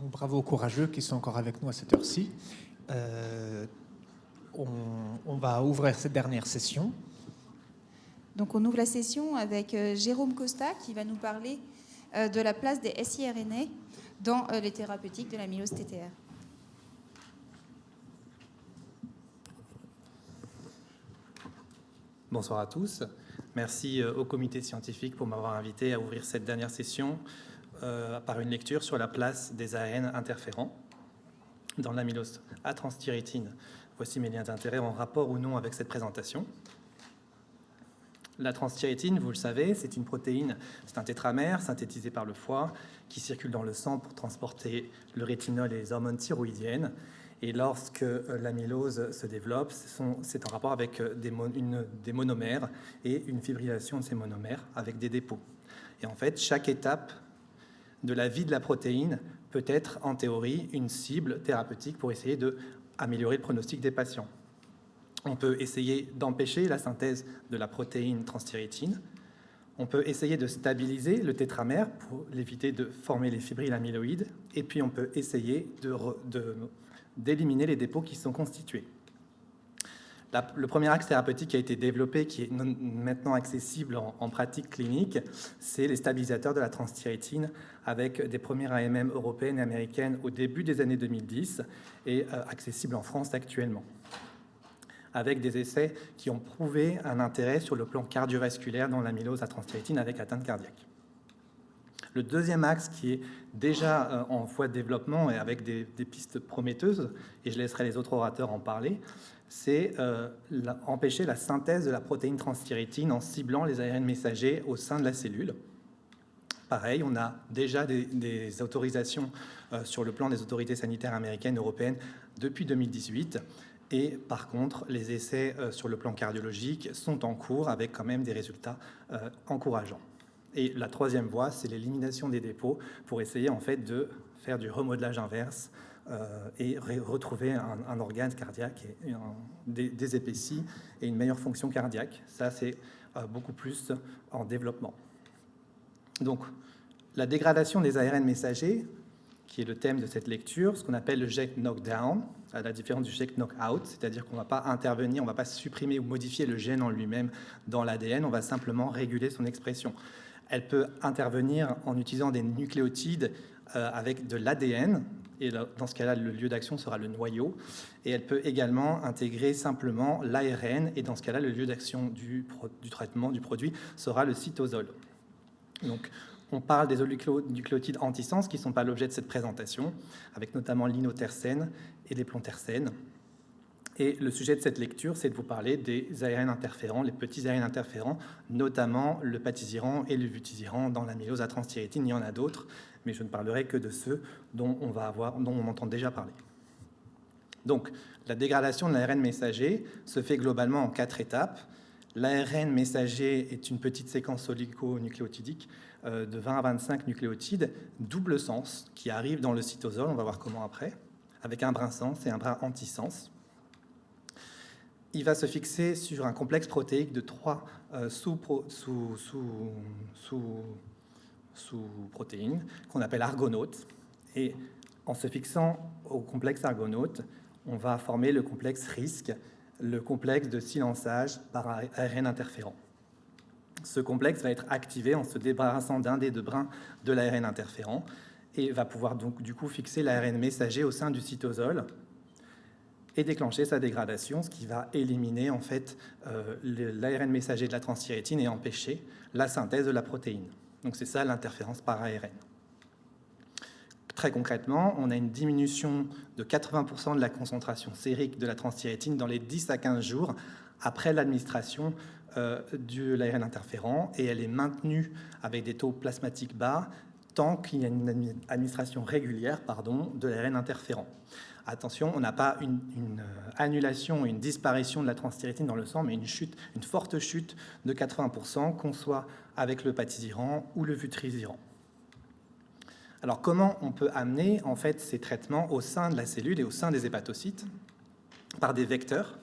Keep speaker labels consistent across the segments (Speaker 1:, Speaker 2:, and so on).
Speaker 1: Donc, bravo aux courageux qui sont encore avec nous à cette heure-ci. Euh, on, on, va ouvrir cette dernière session.
Speaker 2: Donc on ouvre la session avec euh, Jérôme Costa qui va nous parler euh, de la place des siRNA dans les thérapeutiques de la mylose TTR.
Speaker 3: Bonsoir à tous. Merci au comité scientifique pour m'avoir invité à ouvrir cette dernière session euh, par une lecture sur la place des ARN interférents dans l'amylose à transthyrétine. Voici mes liens d'intérêt en rapport ou non avec cette présentation. La transthyrétine, vous le savez, c'est une protéine, c'est un tétramère synthétisé par le foie qui circule dans le sang pour transporter le rétinol et les hormones thyroïdiennes. Et lorsque euh, l'amylose se développe, c'est en rapport avec euh, une, des monomères et une fibrillation de ces monomères avec des dépôts. Et en fait, chaque étape de la vie de la protéine peut être, en théorie, une cible thérapeutique pour essayer d'améliorer le pronostic des patients. On peut essayer d'empêcher la synthèse de la protéine transthyrétine. On peut essayer de stabiliser le tétramère pour l'éviter de former les fibrilles amyloïdes. Et puis on peut essayer d'éliminer les dépôts qui sont constitués le premier axe thérapeutique qui a été développé, qui est maintenant accessible en, pratique clinique, c'est les stabilisateurs de la transthyrétine avec des premières AMM européennes et américaines au début des années 2010 et euh, accessible en France actuellement avec des essais qui ont prouvé un intérêt sur le plan cardiovasculaire dans l'amylose à transthyrétine avec atteinte cardiaque. Le deuxième axe qui est déjà euh, en voie de développement et avec des, des pistes prometteuses, et je laisserai les autres orateurs en parler, c'est euh, empêcher la synthèse de la protéine transthyrétine en ciblant les ARN messagers au sein de la cellule. Pareil, on a déjà des, autorisations euh, sur le plan des autorités sanitaires américaines et européennes depuis 2018. Et par contre, les essais euh, sur le plan cardiologique sont en cours avec quand même des résultats encourageants. Et la troisième voie, c'est l'élimination des dépôts pour essayer en fait de faire du remodelage inverse euh, et retrouver un, organe cardiaque et, des, épaissis et une meilleure fonction cardiaque. Ça, c'est euh, beaucoup plus en développement. Donc, la dégradation des ARN messagers, qui est le thème de cette lecture, ce qu'on appelle le jet knockdown, à la différence du jet knockout, c'est-à-dire qu'on ne va pas intervenir, on ne va pas supprimer ou modifier le gène en lui-même dans l'ADN, on va simplement réguler son expression. Elle peut intervenir en utilisant des nucléotides euh, avec de l'ADN, et dans ce cas-là, le lieu d'action sera le noyau. Et elle peut également intégrer simplement l'ARN, et dans ce cas-là, le lieu d'action du, traitement du produit sera le cytosol. Donc, on parle des oligonucléotides antisens qui ne sont pas l'objet de cette présentation, avec notamment l'inotersène et les plontersènes. Et le sujet de cette lecture, c'est de vous parler des ARN interférents, les petits ARN interférents, notamment le patisiran et le vutiziran dans l'amylose à transthyrétine. Il y en a d'autres, mais je ne parlerai que de ceux dont on, va avoir, dont on entend déjà parler. Donc, la dégradation de l'ARN messager se fait globalement en quatre étapes. L'ARN messager est une petite séquence oligonucléotidique euh, de 20 à 25 nucléotides, double sens, qui arrive dans le cytosol, on va voir comment après, avec un brin sens et un brin antisens. Il va se fixer sur un complexe protéique de trois euh, sous-protéines sous, sous-protéines qu'on appelle argonautes. Et en se fixant au complexe argonaute, on va former le complexe risque, le complexe de silençage par ARN interférent. Ce complexe va être activé en se débarrassant d'un des deux brins de l'ARN interférent et va pouvoir donc du coup fixer l'ARN messager au sein du cytosol et déclencher sa dégradation, ce qui va éliminer en fait euh, l'ARN messager de la transthyrétine et empêcher la synthèse de la protéine. Donc c'est ça l'interférence par ARN. Très concrètement, on a une diminution de 80% de la concentration sérique de la transthyrétine dans les 10 à 15 jours après l'administration euh, de l'ARN interférent et elle est maintenue avec des taux plasmatiques bas tant qu'il y a une administration régulière pardon, de l'ARN interférent. Attention, on n'a pas une, euh, annulation, une disparition de la transthyrétine dans le sang, mais une chute, une forte chute de 80%, qu'on soit avec le patisiran ou le vutrisiran. Alors comment on peut amener en fait ces traitements au sein de la cellule et au sein des hépatocytes Par des vecteurs,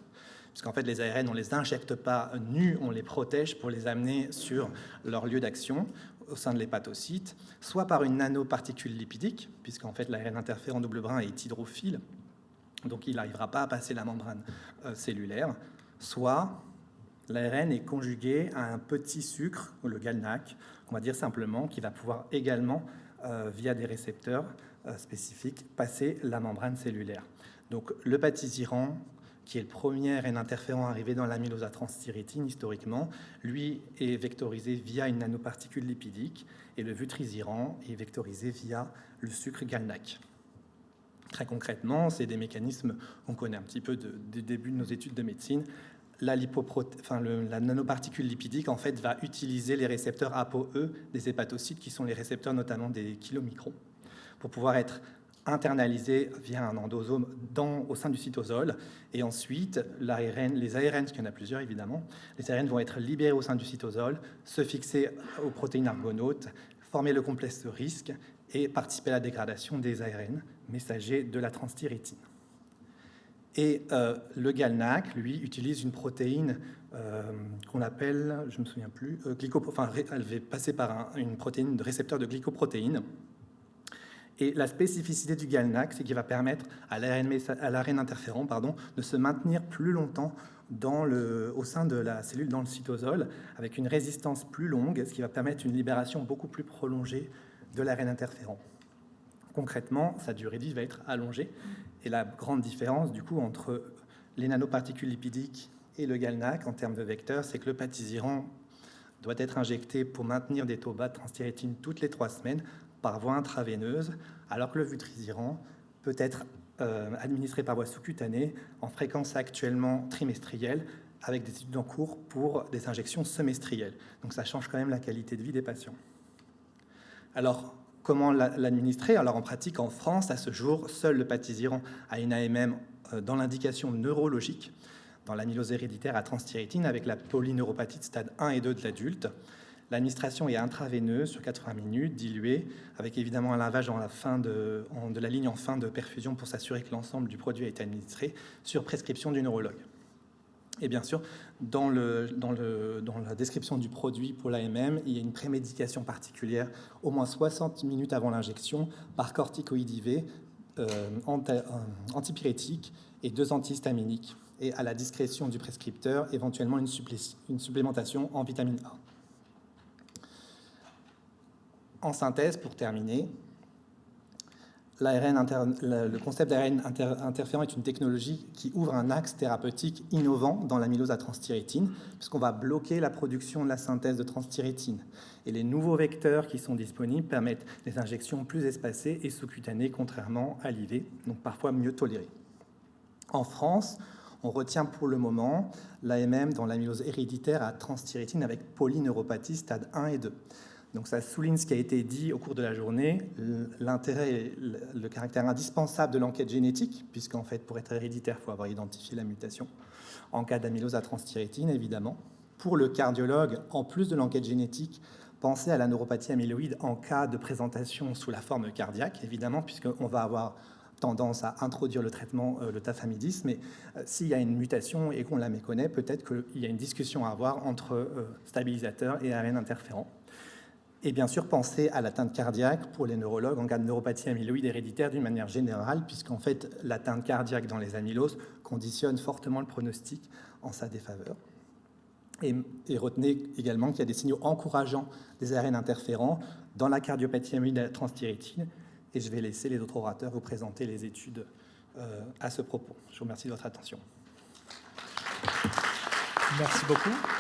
Speaker 3: puisqu'en fait les ARN on ne les injecte pas nus, on les protège pour les amener sur leur lieu d'action au sein de l'hépatocyte, soit par une nanoparticule lipidique, puisqu'en fait l'ARN interférent double brin est hydrophile, donc il n'arrivera pas à passer la membrane euh, cellulaire, soit l'ARN est conjugué à un petit sucre, le GalNAc, on va dire simplement, qui va pouvoir également, euh, via des récepteurs euh, spécifiques, passer la membrane cellulaire. Donc le qui est le premier RN interférent arrivé dans l'amylose transthyrétine historiquement, lui est vectorisé via une nanoparticule lipidique et le vutrisiran est vectorisé via le sucre GalNAc. Très concrètement, c'est des mécanismes qu'on connaît un petit peu du début de nos études de médecine. La, nanoparticule lipidique en fait, va utiliser les récepteurs ApoE des hépatocytes, qui sont les récepteurs notamment des kilomicrons, pour pouvoir être internalisé via un endosome dans, au sein du cytosol. Et ensuite, les ARN, parce qu'il y en a plusieurs évidemment, les ARN vont être libérés au sein du cytosol, se fixer aux protéines argonautes, former le complexe risque et participer à la dégradation des ARN messagers de la transthyrétine. Et euh, le GalNAc, lui, utilise une protéine euh, qu'on appelle, je ne me souviens plus, euh, enfin, elle va passer par une protéine de récepteur de glycoprotéine. Et la spécificité du GalNAc, c'est qu'il va permettre à l'ARN interférent pardon, de se maintenir plus longtemps au sein de la cellule dans le cytosol, avec une résistance plus longue, ce qui va permettre une libération beaucoup plus prolongée de l'ARN interférent. Concrètement, sa durée de vie va être allongée. Et la grande différence, du coup, entre les nanoparticules lipidiques et le GalNAc en termes de vecteurs, c'est que le patisiran doit être injecté pour maintenir des taux bas de transthyrétine toutes les trois semaines par voie intraveineuse, alors que le vutrisiran peut être euh, administré par voie sous-cutanée en fréquence actuellement trimestrielle, avec des études en cours pour des injections semestrielles. Donc ça change quand même la qualité de vie des patients. Alors, comment l'administrer? Alors en pratique, en France, à ce jour, seul le patisiran a une AMM euh, dans l'indication neurologique, dans l'amylose héréditaire à transthyrétine, avec la polyneuropathie de stade 1 et 2 de l'adulte. L'administration est intraveineuse sur 80 minutes, diluée, avec évidemment un lavage la fin de, la ligne en fin de perfusion pour s'assurer que l'ensemble du produit a été administré sur prescription du neurologue. Et bien sûr, dans, la description du produit pour l'AMM, il y a une prémédication particulière au moins 60 minutes avant l'injection par corticoïde IV, euh, euh, antipyrétique et deux antihistaminiques. Et à la discrétion du prescripteur, éventuellement une supplémentation en vitamine A. En synthèse, pour terminer, le concept d'ARN interférent est une technologie qui ouvre un axe thérapeutique innovant dans l'amylose à transthyrétine, puisqu'on va bloquer la production de la synthèse de transthyrétine. Et les nouveaux vecteurs qui sont disponibles permettent des injections plus espacées et sous-cutanées, contrairement à l'IV, donc parfois mieux tolérées. En France, on retient pour le moment l'AMM dans l'amylose héréditaire à transthyrétine avec polyneuropathie stade 1 et 2. Donc ça souligne ce qui a été dit au cours de la journée, l'intérêt, le caractère indispensable de l'enquête génétique, puisqu'en fait, pour être héréditaire, il faut avoir identifié la mutation, en cas d'amylose à transthyrétine, évidemment. Pour le cardiologue, en plus de l'enquête génétique, pensez à la neuropathie amyloïde en cas de présentation sous la forme cardiaque, évidemment, puisqu'on va avoir tendance à introduire le traitement, euh, le tafamidis, mais euh, s'il y a une mutation et qu'on la méconnaît, peut-être qu'il y a une discussion à avoir entre euh, stabilisateur et ARN interférent. Et bien sûr, penser à l'atteinte cardiaque pour les neurologues en cas de neuropathie amyloïde héréditaire d'une manière générale, puisqu'en fait, l'atteinte cardiaque dans les amyloses conditionne fortement le pronostic en sa défaveur. Et, retenez également qu'il y a des signaux encourageants des ARN interférents dans la cardiopathie amyloïde transthyrétine. Et je vais laisser les autres orateurs vous présenter les études euh, à ce propos. Je vous remercie de votre attention.
Speaker 1: Merci beaucoup.